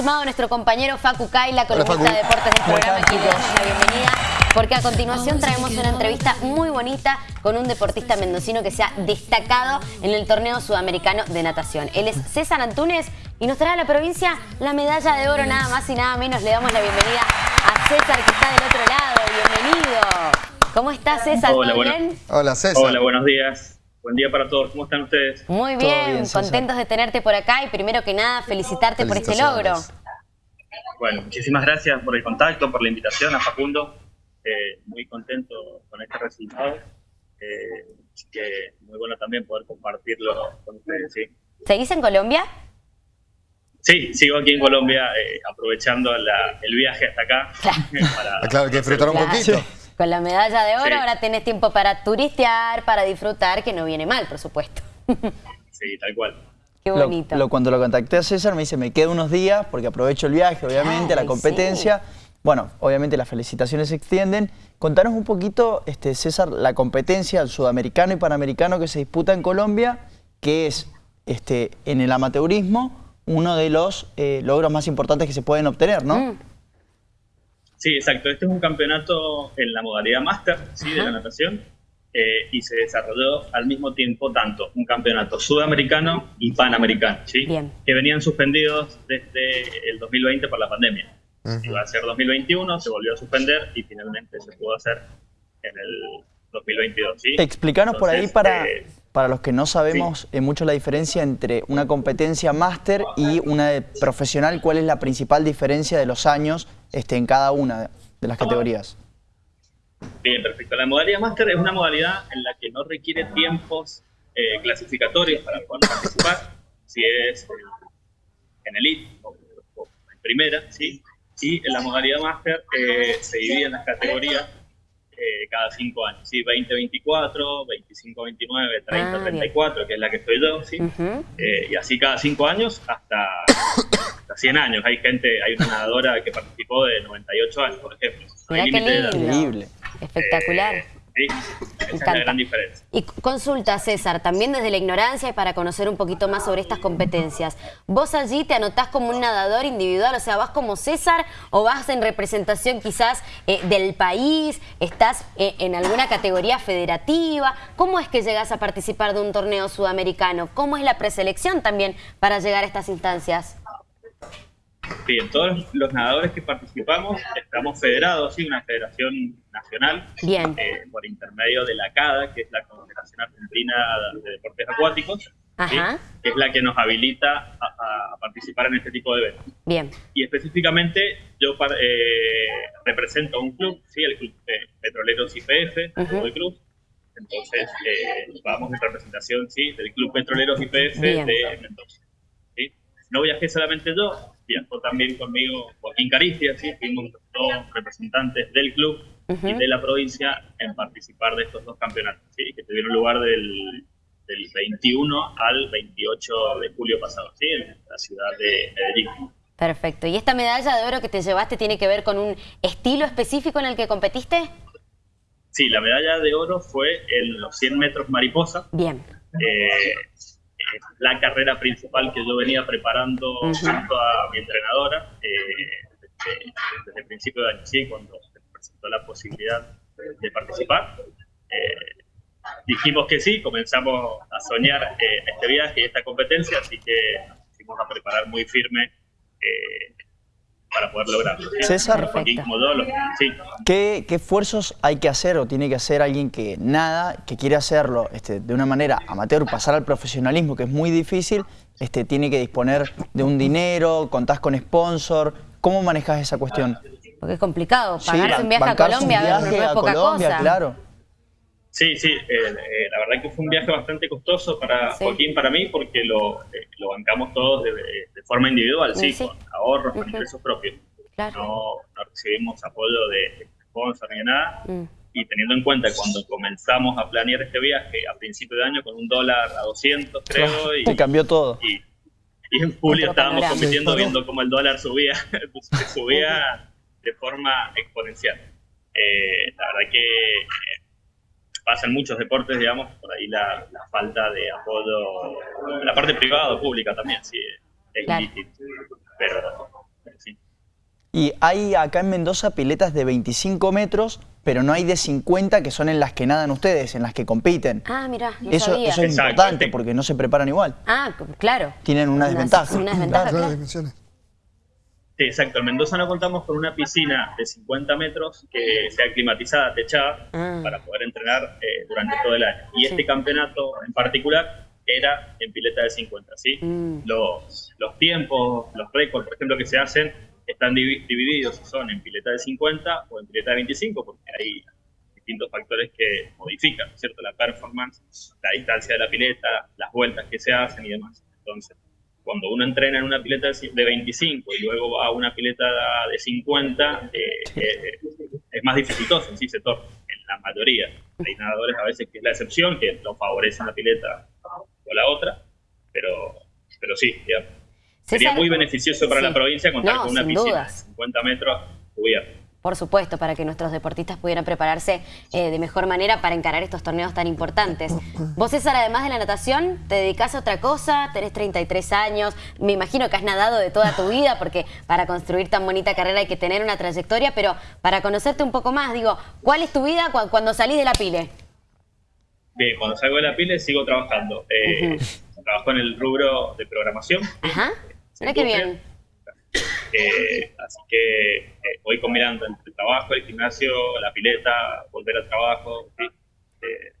sumado nuestro compañero Facu Kaila, columnista de deportes del programa, aquí le damos la bienvenida, porque a continuación traemos una entrevista muy bonita con un deportista mendocino que se ha destacado en el torneo sudamericano de natación. Él es César Antunes y nos trae a la provincia la medalla de oro, nada más y nada menos. Le damos la bienvenida a César, que está del otro lado. Bienvenido. ¿Cómo estás, César? Hola, ¿Todo bueno. bien? Hola César. Hola, buenos días. Buen día para todos. ¿Cómo están ustedes? Muy bien, contentos de tenerte por acá y primero que nada felicitarte por este logro. Bueno, muchísimas gracias por el contacto, por la invitación a Facundo. Eh, muy contento con este resultado. Eh, que muy bueno también poder compartirlo con ustedes. Sí, ¿Seguís en Colombia? sí sigo aquí en Colombia eh, aprovechando la- el viaje hasta acá. para- Ah, Claro, que disfrutar un Claro. poquito. Con la medalla de oro Sí. ahora tenés tiempo para turistear, para disfrutar, que no viene mal, por supuesto. Sí, tal cual. Qué Lo- bonito. lo- cuando lo contacté a César me dice, me quedo unos días porque aprovecho el viaje, obviamente, Ay, la competencia. Bueno, obviamente las felicitaciones se extienden. Contanos un poquito, este, César, la competencia, el sudamericano y panamericano que se disputa en Colombia, que es este, en el amateurismo uno de los eh, logros más importantes que se pueden obtener, ¿no? Mm, Sí, exacto. Este es un campeonato en la modalidad máster ¿sí? de la Ajá. natación eh, y se desarrolló al mismo tiempo tanto un campeonato sudamericano y panamericano, ¿sí? Bien. que venían suspendidos desde el 2020 por la pandemia. Ujú. Iba a ser 2021, se volvió a suspender y finalmente se pudo hacer en el 2022. ¿sí? Explícanos por ahí Entonces, para, eh, para los que no sabemos mucho la diferencia entre una competencia máster y una de profesional, ¿cuál es la principal diferencia de los años este, en cada una de las categorías? Bien, perfecto. La modalidad máster es una modalidad en la que no requiere tiempos eh, clasificatorios para poder participar, si es en elite o, o en primera, ¿sí? Y en la modalidad máster eh, se divide en las categorías eh, cada cinco años, ¿sí? 20, 24, 25, 29, 30, Ah, bien. 34, que es la que estoy yo, ¿sí? ujú. Eh, y así cada cinco años hasta, hasta 100 años. Hay gente, hay una nadadora que participó de 98 años, por ejemplo. No hay límite de edad. lindo. Increíble. Sí, esa es la gran diferencia. Y consulta, César, también desde la ignorancia y para conocer un poquito más sobre estas competencias. ¿Vos allí te anotás como un nadador individual? O sea, ¿vas como César o vas en representación quizás eh, del país? ¿Estás eh, en alguna categoría federativa? ¿Cómo es que llegas a participar de un torneo sudamericano? ¿Cómo es la preselección también para llegar a estas instancias? Bien, todos los nadadores que participamos estamos federados, sí, una federación nacional, Bien. eh, por intermedio de la CADA, que es la Confederación Argentina de Deportes Acuáticos, ¿sí? Ajá. que es la que nos habilita a, a- participar en este tipo de eventos. Bien. Y específicamente yo eh, represento a un club, ¿sí? el Club eh, Petroleros IPF, Ujú. Fútbol Club. Entonces, eh, vamos en representación ¿sí? del Club Petroleros IPF de Mendoza. ¿sí? No viajé solamente yo, viajó también conmigo Joaquín Caricia, ¿sí? fuimos dos representantes del club y de la provincia en participar de estos dos campeonatos, ¿sí? que tuvieron lugar del, del 21 al 28 de julio pasado, ¿sí? en la ciudad de Medellín. Perfecto. ¿Y esta medalla de oro que te llevaste tiene que ver con un estilo específico en el que competiste? Sí, la medalla de oro fue en los 100 metros mariposa. Bien. Eh, es la carrera principal que yo venía preparando junto a mi entrenadora eh, desde, desde el principio de año, sí, cuando se presentó la posibilidad de participar. Eh, dijimos que sí, comenzamos a soñar eh, este viaje y esta competencia, así que nos pusimos a preparar muy firme eh, para poder lograrlo. ¿sí? César. Sí. ¿Qué, qué esfuerzos hay que hacer o tiene que hacer alguien que nada, que quiere hacerlo este, de una manera amateur, pasar al profesionalismo, que es muy difícil, este, tiene que disponer de un dinero, contás con sponsor? ¿Cómo manejas esa cuestión? Porque es complicado. Pagarse un viaje a un Colombia a ver, no viaje es a poca Colombia, cosa. claro. Sí, sí, eh, eh, la verdad que fue un viaje bastante costoso para Sí. Joaquín, para mí, porque lo, eh, lo bancamos todos de, de forma individual, sí, con ahorros, con ingresos propios. Claro. No, no recibimos apoyo de sponsor ni de nada. Mm. Y teniendo en cuenta cuando comenzamos a planear este viaje a principio de año con un dólar a 200, creo, y, Te cambió todo. y, y en julio Otro estábamos panorama. compitiendo viendo cómo el dólar subía, subía de forma exponencial. Eh, la verdad que pasa en muchos deportes, digamos, por ahí la, la falta de apoyo, la parte privada o pública también, sí, es Claro. Pero Y hay acá en Mendoza piletas de 25 metros, pero no hay de 50 que son en las que nadan ustedes, en las que compiten. Ah, mira, no eso, sabía. eso es importante porque no se preparan igual. Ah, claro. Tienen una desventaja. Una desventaja, claro. Sí, exacto. En Mendoza no contamos con una piscina de 50 metros que sea climatizada, techada, Ah. para poder entrenar eh, durante todo el año. Y este campeonato en particular era en pileta de 50, ¿sí? Mm. Los, los tiempos, los récords, por ejemplo, que se hacen, están divi- divididos son en pileta de 50 o en pileta de 25, porque hay distintos factores que modifican, ¿no es ¿cierto? La performance, la distancia de la pileta, las vueltas que se hacen y demás. Entonces, cuando uno entrena en una pileta de ci- de 25 y luego va a una pileta de 50, eh, eh, es más dificultoso en sí se torna, en la mayoría. Hay nadadores a veces que es la excepción, que lo favorece una pileta o la otra, pero, pero sí, digamos. sería muy beneficioso para Sí. la provincia contar No, con una piscina de 50 metros cubierta. Por supuesto, para que nuestros deportistas pudieran prepararse eh, de mejor manera para encarar estos torneos tan importantes. Vos, César, además de la natación, ¿te dedicás a otra cosa? Tenés 33 años, me imagino que has nadado de toda tu vida, porque para construir tan bonita carrera hay que tener una trayectoria, pero para conocerte un poco más, digo, ¿cuál es tu vida cu- cuando salís de la pile? Bien, cuando salgo de la pile sigo trabajando. Eh, Trabajo en el rubro de programación. Ajá, mira qué bien. Eh, así que eh, voy combinando entre el trabajo, el gimnasio, la pileta, volver al trabajo. ¿sí? Eh,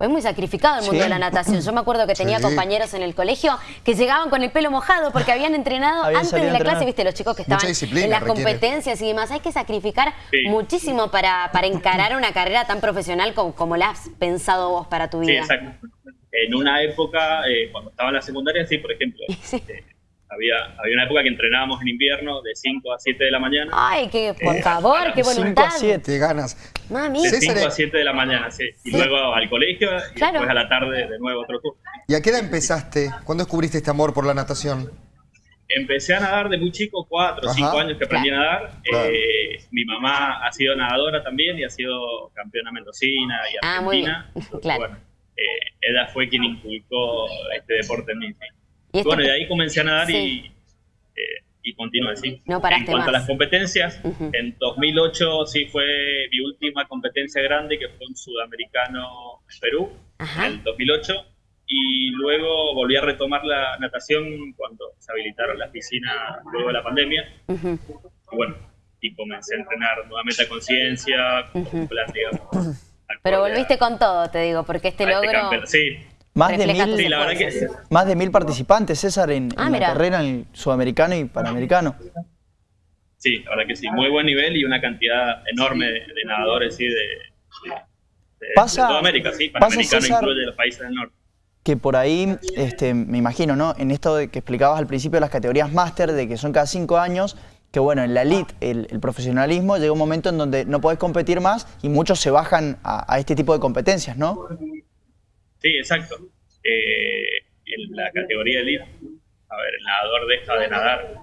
Es muy sacrificado el mundo Sí. de la natación. Yo me acuerdo que tenía Sí. compañeros en el colegio que llegaban con el pelo mojado porque habían entrenado Habían antes de la entrenar. clase, viste, los chicos que estaban en las requiere. competencias y demás. Hay que sacrificar Sí. muchísimo para, para encarar una carrera tan profesional como, como la has pensado vos para tu sí, vida. exacto. En una época, eh, cuando estaba en la secundaria, sí, por ejemplo, Sí. eh, había, había una época que entrenábamos en invierno de 5 a 7 de la mañana. Ay, que por Eh, favor, qué cinco a voluntad. siete. Te ganas. Mami. De César, 5 a eh, 7 de la mañana, sí. Y luego al colegio y Claro. después a la tarde de nuevo otro turno. ¿Y a qué edad empezaste? ¿Cuándo descubriste este amor por la natación? Empecé a nadar de muy chico, 4 o 5 Ajá. años que aprendí a nadar. Claro. Eh, mi mamá ha sido nadadora también y ha sido campeona mendocina y Ah, muy bien. argentina. Entonces, Claro. Bueno, eh, ella fue quien inculcó este deporte en mí. Y este- bueno, y de ahí comencé a nadar Sí. y, eh, y continué, sí. No paraste en cuanto más. a las competencias, Ujú. en 2008 sí fue mi última competencia grande, que fue un sudamericano Perú, Ajá. en el 2008. Y luego volví a retomar la natación cuando se habilitaron las piscinas luego de la pandemia. Ujú. Y bueno, y comencé a entrenar nuevamente a conciencia, con un plan, digamos. Pero volviste con todo, te digo, porque este este logro... campeonato. Sí, Más de, mil, tus sí, la verdad que esfuerzos. más de mil participantes, César, en, Ah, en la carrera en el sudamericano y panamericano. sí, la verdad que sí. Muy buen nivel y una cantidad enorme de, de nadadores, sí, de, de, Pasa- de toda América, sí. pasa, Panamericano César, incluye los países del norte. que por ahí, este, me imagino, ¿no? En esto de que explicabas al principio de las categorías máster, de que son cada cinco años, que bueno, en la elite, el, el profesionalismo, llega un momento en donde no podés competir más y muchos se bajan a, a este tipo de competencias, ¿no? Sí, exacto. Eh, en la categoría elite, a ver, el nadador deja de nadar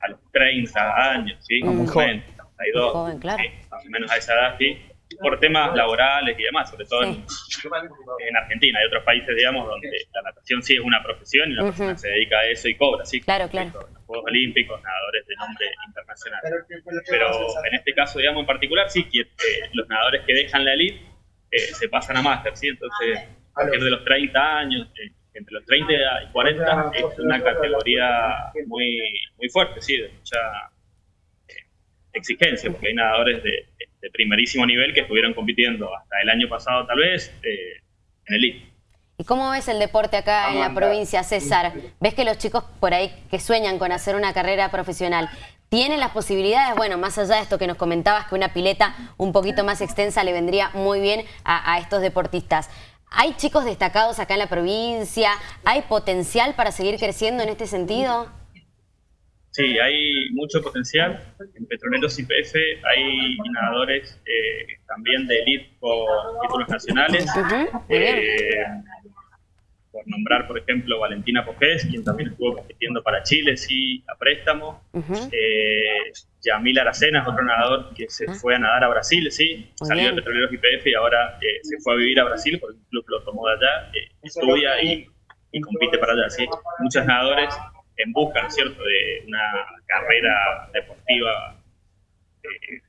a los 30 años, ¿sí? Muy joven. menos, 32, Muy joven, claro. sí, más o menos a esa edad, sí. Por temas laborales y demás, sobre todo en, en Argentina. Hay otros países, digamos, donde la natación sí es una profesión y la Ujú. persona se dedica a eso y cobra, sí. Claro, claro. Los Juegos Olímpicos, nadadores de nombre internacional. Pero en este caso, digamos, en particular, sí, que eh, los nadadores que dejan la elite eh, se pasan a máster, ¿sí? Entonces, a partir de los 30 años, eh, entre los 30 y 40, es una categoría muy, muy fuerte, sí, de mucha eh, exigencia, porque hay nadadores de, de primerísimo nivel que estuvieron compitiendo hasta el año pasado, tal vez, eh, en elite. ¿Y cómo ves el deporte acá en la provincia, César? ¿Ves que los chicos por ahí que sueñan con hacer una carrera profesional tienen las posibilidades? Bueno, más allá de esto que nos comentabas, que una pileta un poquito más extensa le vendría muy bien a, a estos deportistas. ¿Hay chicos destacados acá en la provincia? ¿Hay potencial para seguir creciendo en este sentido? Sí, hay mucho potencial. En Petroleros IPF hay nadadores eh, también de elite con títulos nacionales. Eh, nombrar, por ejemplo, Valentina Pojés, quien también estuvo compitiendo para Chile, sí, a préstamo. Ujú. Eh, Yamil Aracena es otro nadador que se fue a nadar a Brasil, sí, Muy salió bien. de Petroleros IPF y ahora eh, se fue a vivir a Brasil porque el club lo tomó de allá, eh, estudia y, y compite para allá, sí. Muchos nadadores en busca, ¿no es cierto?, de una carrera deportiva eh,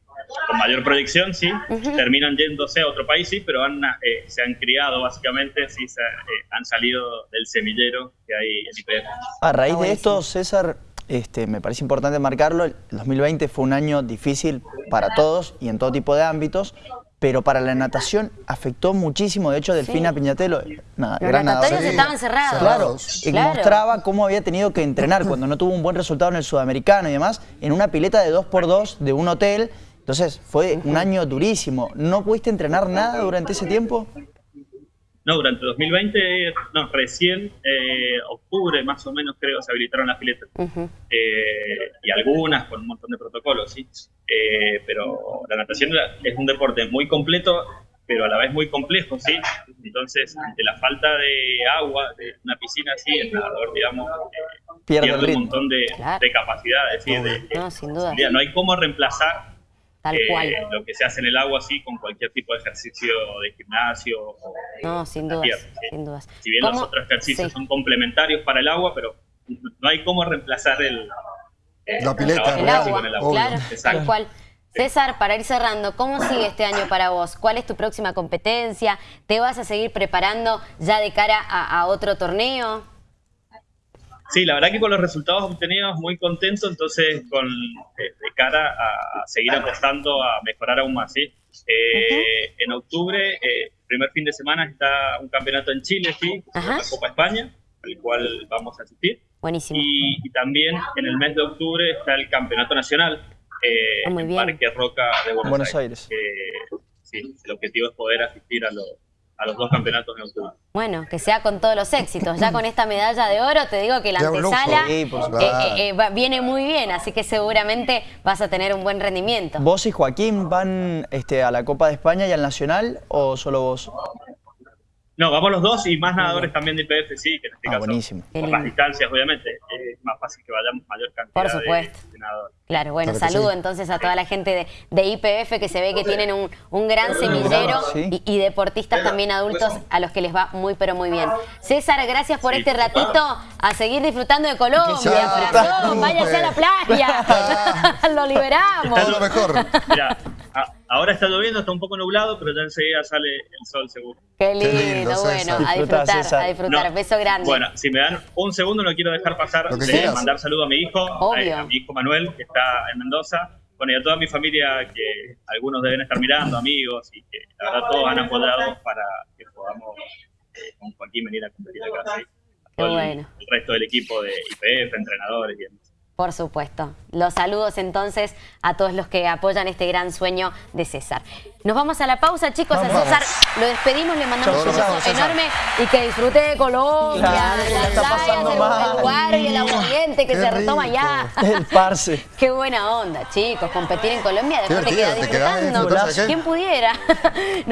con mayor proyección, sí, terminan yéndose a otro país, sí, pero han, eh, se han criado básicamente, sí, se, eh, han salido del semillero que hay en IPF. A raíz de esto, César, este, me parece importante marcarlo, el 2020 fue un año difícil para todos y en todo tipo de ámbitos, pero para la natación afectó muchísimo. De hecho, Delfina Piñatelo, nada, Los natatorios estaban cerrados. Claro, y mostraba cómo había tenido que entrenar cuando no tuvo un buen resultado en el sudamericano y demás, en una pileta de 2x2 de un hotel. Entonces, fue un año durísimo. ¿No pudiste entrenar nada durante ese tiempo? No, durante 2020, no, recién eh, octubre más o menos creo se habilitaron las piletas. Eh, y algunas con un montón de protocolos, sí. Eh, pero la natación es un deporte muy completo, pero a la vez muy complejo, sí. Entonces, ante la falta de agua, de una piscina así, el nadador, digamos, pierde, un montón de, capacidades, ¿sí? no, sin duda. No hay cómo reemplazar Tal eh, cual. Lo que se hace en el agua, así, con cualquier tipo de ejercicio de gimnasio. no, sin dudas, sin dudas. Si bien los otros ejercicios son complementarios para el agua, pero no hay cómo reemplazar el, eh, la pileta, el, agua, el agua. Claro, tal cual. César, para ir cerrando, ¿cómo sigue este año para vos? ¿Cuál es tu próxima competencia? ¿Te vas a seguir preparando ya de cara a otro torneo? Sí, la verdad que con los resultados obtenidos muy contento, entonces con de cara a, seguir apostando a mejorar aún más. ¿sí? Eh, en octubre, eh, primer fin de semana, está un campeonato en Chile, ¿sí? la Copa España, al cual vamos a asistir. Buenísimo. Y, también en el mes de octubre está el campeonato nacional eh, ah, en Parque Roca de Buenos, Aires. sí, el objetivo es poder asistir a los a los dos campeonatos de octubre. Bueno, que sea con todos los éxitos. Ya con esta medalla de oro te digo que la antesala eh, eh, eh, viene muy bien, así que seguramente vas a tener un buen rendimiento. ¿Vos y Joaquín van este, a la Copa de España y al Nacional o solo vos? No, vamos los dos y más nadadores también de IPF, sí, que en este ah, caso, buenísimo. por las distancias, obviamente, es más fácil que vayamos mayor cantidad por supuesto. De, nadadores. Claro, bueno, saludo entonces a toda la gente de, IPF que se ve que tienen un, gran semillero y, deportistas también adultos a los que les va muy pero muy bien. César, gracias por este ratito a seguir disfrutando de Colombia, corazón, váyase a la playa, lo liberamos. Es lo mejor. Mira, Ahora está lloviendo, está un poco nublado, pero ya enseguida sale el sol seguro. Qué lindo, bueno, a disfrutar, a disfrutar. Beso grande. Bueno, si me dan un segundo, no quiero dejar pasar de mandar saludo a mi hijo, a, mi hijo Manuel, que está en Mendoza. Bueno, y a toda mi familia, que algunos deben estar mirando, amigos, y que la verdad todos han apoyado para que podamos eh, con Joaquín venir a competir acá. Qué bueno. El, resto del equipo de IPF, entrenadores y demás. Por supuesto. Los saludos entonces a todos los que apoyan este gran sueño de César. Nos vamos a la pausa, chicos. a César lo despedimos, le mandamos un beso enorme y que disfrute de Colombia, de las playas, el guardia, el ambiente que se retoma ya. El parce. Qué buena onda, chicos. Competir en Colombia, después te quedas disfrutando. ¿Quién pudiera?